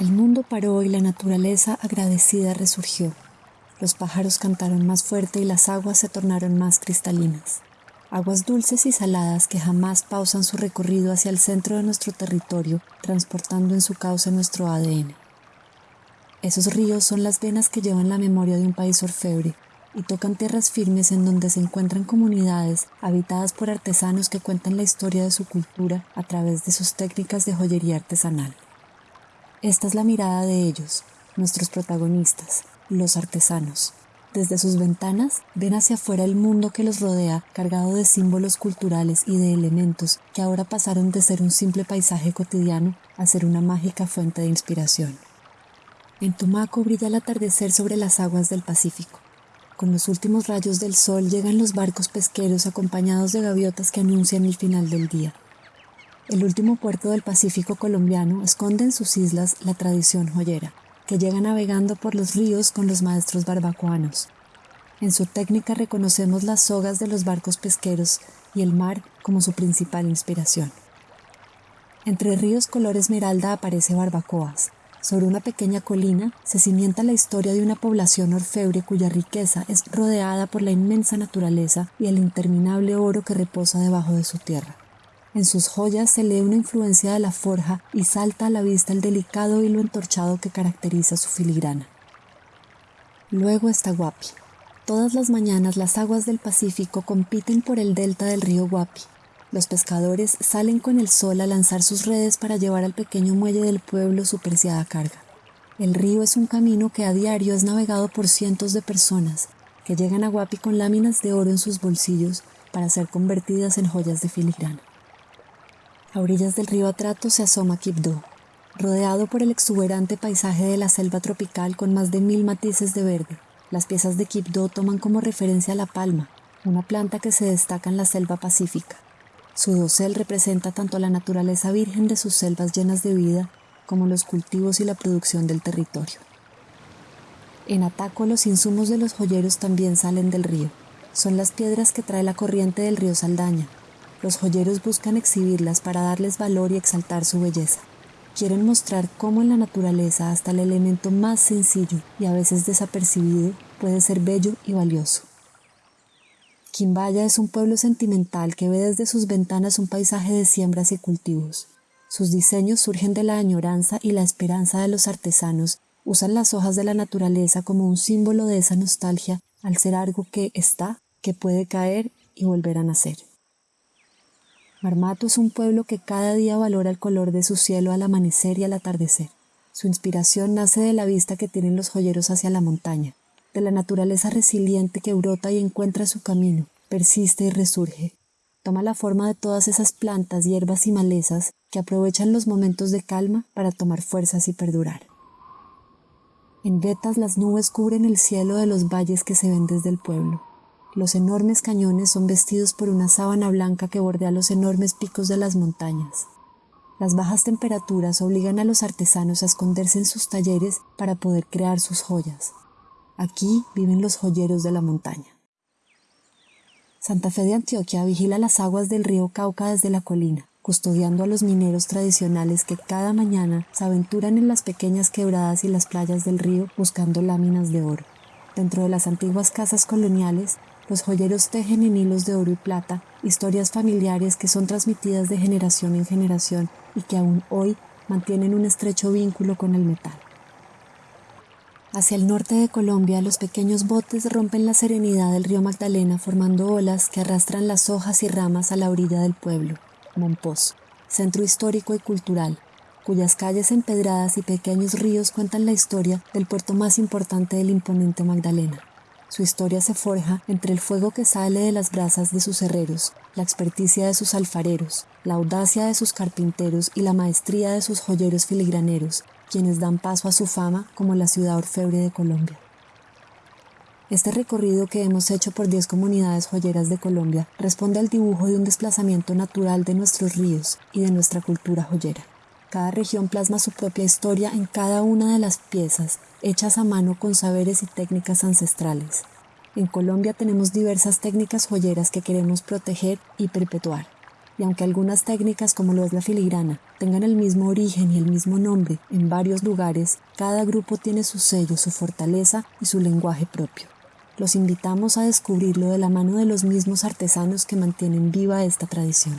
El mundo paró y la naturaleza agradecida resurgió. Los pájaros cantaron más fuerte y las aguas se tornaron más cristalinas. Aguas dulces y saladas que jamás pausan su recorrido hacia el centro de nuestro territorio, transportando en su cauce nuestro ADN. Esos ríos son las venas que llevan la memoria de un país orfebre y tocan tierras firmes en donde se encuentran comunidades habitadas por artesanos que cuentan la historia de su cultura a través de sus técnicas de joyería artesanal. Esta es la mirada de ellos, nuestros protagonistas, los artesanos. Desde sus ventanas ven hacia afuera el mundo que los rodea cargado de símbolos culturales y de elementos que ahora pasaron de ser un simple paisaje cotidiano a ser una mágica fuente de inspiración. En Tumaco brilla el atardecer sobre las aguas del Pacífico. Con los últimos rayos del sol llegan los barcos pesqueros acompañados de gaviotas que anuncian el final del día. El último puerto del Pacífico colombiano esconde en sus islas la tradición joyera, que llega navegando por los ríos con los maestros barbacoanos. En su técnica reconocemos las sogas de los barcos pesqueros y el mar como su principal inspiración. Entre ríos color esmeralda aparece Barbacoas, sobre una pequeña colina se cimienta la historia de una población orfebre cuya riqueza es rodeada por la inmensa naturaleza y el interminable oro que reposa debajo de su tierra. En sus joyas se lee una influencia de la forja y salta a la vista el delicado hilo entorchado que caracteriza su filigrana. Luego está Guapi. Todas las mañanas las aguas del Pacífico compiten por el delta del río Guapi, los pescadores salen con el sol a lanzar sus redes para llevar al pequeño muelle del pueblo su preciada carga. El río es un camino que a diario es navegado por cientos de personas que llegan a Guapi con láminas de oro en sus bolsillos para ser convertidas en joyas de filigrana. A orillas del río Atrato se asoma Quibdó, rodeado por el exuberante paisaje de la selva tropical con más de mil matices de verde. Las piezas de Quibdó toman como referencia la palma, una planta que se destaca en la selva pacífica. Su dosel representa tanto la naturaleza virgen de sus selvas llenas de vida como los cultivos y la producción del territorio. En Ataco los insumos de los joyeros también salen del río. Son las piedras que trae la corriente del río Saldaña. Los joyeros buscan exhibirlas para darles valor y exaltar su belleza. Quieren mostrar cómo en la naturaleza hasta el elemento más sencillo y a veces desapercibido puede ser bello y valioso. Quimbaya es un pueblo sentimental que ve desde sus ventanas un paisaje de siembras y cultivos. Sus diseños surgen de la añoranza y la esperanza de los artesanos. Usan las hojas de la naturaleza como un símbolo de esa nostalgia al ser algo que está, que puede caer y volver a nacer. Marmato es un pueblo que cada día valora el color de su cielo al amanecer y al atardecer. Su inspiración nace de la vista que tienen los joyeros hacia la montaña de la naturaleza resiliente que brota y encuentra su camino, persiste y resurge. Toma la forma de todas esas plantas, hierbas y malezas que aprovechan los momentos de calma para tomar fuerzas y perdurar. En vetas las nubes cubren el cielo de los valles que se ven desde el pueblo. Los enormes cañones son vestidos por una sábana blanca que bordea los enormes picos de las montañas. Las bajas temperaturas obligan a los artesanos a esconderse en sus talleres para poder crear sus joyas. Aquí viven los joyeros de la montaña. Santa Fe de Antioquia vigila las aguas del río Cauca desde la colina, custodiando a los mineros tradicionales que cada mañana se aventuran en las pequeñas quebradas y las playas del río buscando láminas de oro. Dentro de las antiguas casas coloniales, los joyeros tejen en hilos de oro y plata historias familiares que son transmitidas de generación en generación y que aún hoy mantienen un estrecho vínculo con el metal. Hacia el norte de Colombia, los pequeños botes rompen la serenidad del río Magdalena formando olas que arrastran las hojas y ramas a la orilla del pueblo, Monpós, centro histórico y cultural, cuyas calles empedradas y pequeños ríos cuentan la historia del puerto más importante del imponente Magdalena. Su historia se forja entre el fuego que sale de las brasas de sus herreros, la experticia de sus alfareros, la audacia de sus carpinteros y la maestría de sus joyeros filigraneros, quienes dan paso a su fama como la ciudad orfebre de Colombia. Este recorrido que hemos hecho por 10 comunidades joyeras de Colombia responde al dibujo de un desplazamiento natural de nuestros ríos y de nuestra cultura joyera. Cada región plasma su propia historia en cada una de las piezas, hechas a mano con saberes y técnicas ancestrales. En Colombia tenemos diversas técnicas joyeras que queremos proteger y perpetuar. y aunque algunas técnicas como lo es la filigrana tengan el mismo origen y el mismo nombre en varios lugares, cada grupo tiene su sello, su fortaleza y su lenguaje propio. Los invitamos a descubrirlo de la mano de los mismos artesanos que mantienen viva esta tradición.